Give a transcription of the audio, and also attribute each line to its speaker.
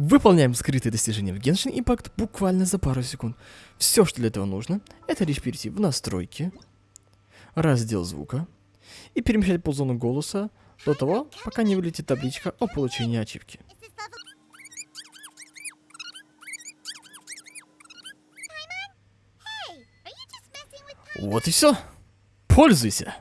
Speaker 1: Выполняем скрытые достижения в Genshin Impact буквально за пару секунд. Все, что для этого нужно, это лишь перейти в настройки, раздел звука и перемещать по зону голоса до того, пока не вылетит табличка о получении ачивки. Вот и все. Пользуйся.